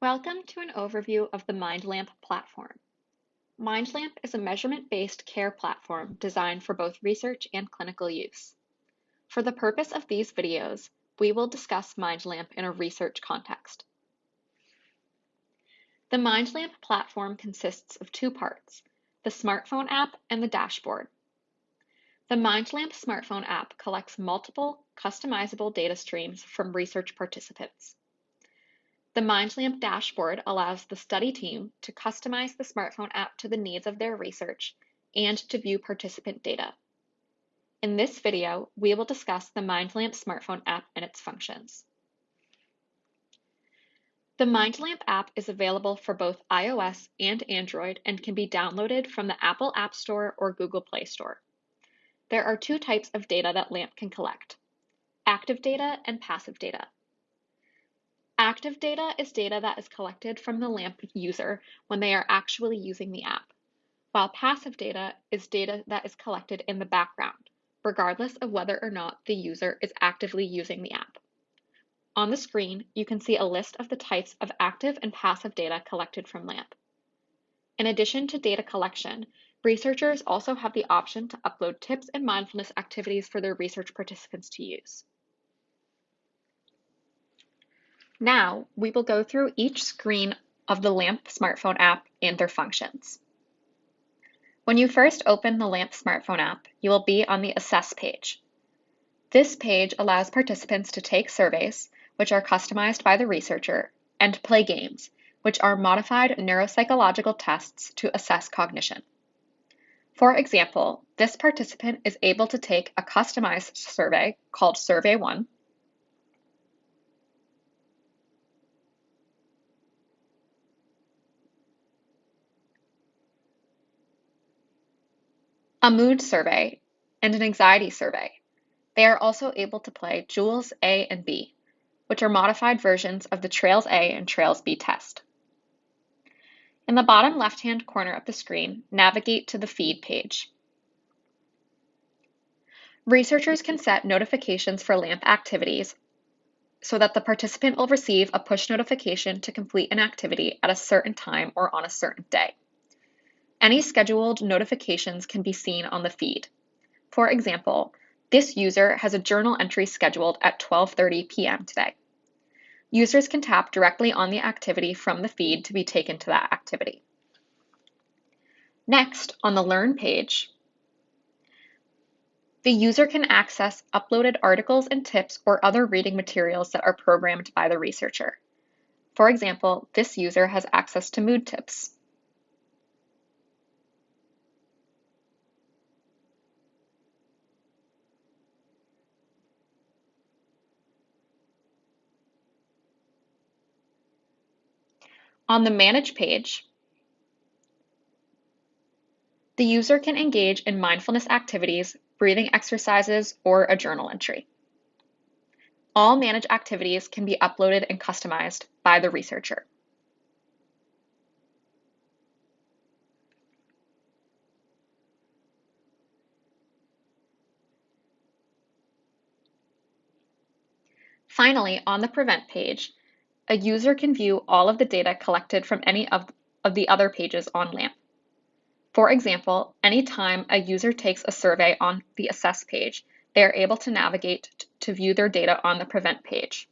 Welcome to an overview of the MindLamp platform. MindLamp is a measurement-based care platform designed for both research and clinical use. For the purpose of these videos, we will discuss MindLamp in a research context. The MindLamp platform consists of two parts, the smartphone app and the dashboard. The MindLamp smartphone app collects multiple customizable data streams from research participants. The MindLamp dashboard allows the study team to customize the smartphone app to the needs of their research and to view participant data. In this video, we will discuss the MindLamp smartphone app and its functions. The MindLamp app is available for both iOS and Android and can be downloaded from the Apple App Store or Google Play Store. There are two types of data that LAMP can collect, active data and passive data. Active data is data that is collected from the LAMP user when they are actually using the app, while passive data is data that is collected in the background, regardless of whether or not the user is actively using the app. On the screen, you can see a list of the types of active and passive data collected from LAMP. In addition to data collection, researchers also have the option to upload tips and mindfulness activities for their research participants to use. Now, we will go through each screen of the LAMP smartphone app and their functions. When you first open the LAMP smartphone app, you will be on the Assess page. This page allows participants to take surveys, which are customized by the researcher, and play games, which are modified neuropsychological tests to assess cognition. For example, this participant is able to take a customized survey called Survey 1 a mood survey, and an anxiety survey. They are also able to play Jewels A and B, which are modified versions of the Trails A and Trails B test. In the bottom left-hand corner of the screen, navigate to the Feed page. Researchers can set notifications for LAMP activities so that the participant will receive a push notification to complete an activity at a certain time or on a certain day. Any scheduled notifications can be seen on the feed. For example, this user has a journal entry scheduled at 12.30 p.m. today. Users can tap directly on the activity from the feed to be taken to that activity. Next, on the Learn page, the user can access uploaded articles and tips or other reading materials that are programmed by the researcher. For example, this user has access to mood tips. On the Manage page, the user can engage in mindfulness activities, breathing exercises, or a journal entry. All Manage activities can be uploaded and customized by the researcher. Finally, on the Prevent page, a user can view all of the data collected from any of, of the other pages on LAMP. For example, anytime a user takes a survey on the Assess page, they are able to navigate to view their data on the Prevent page.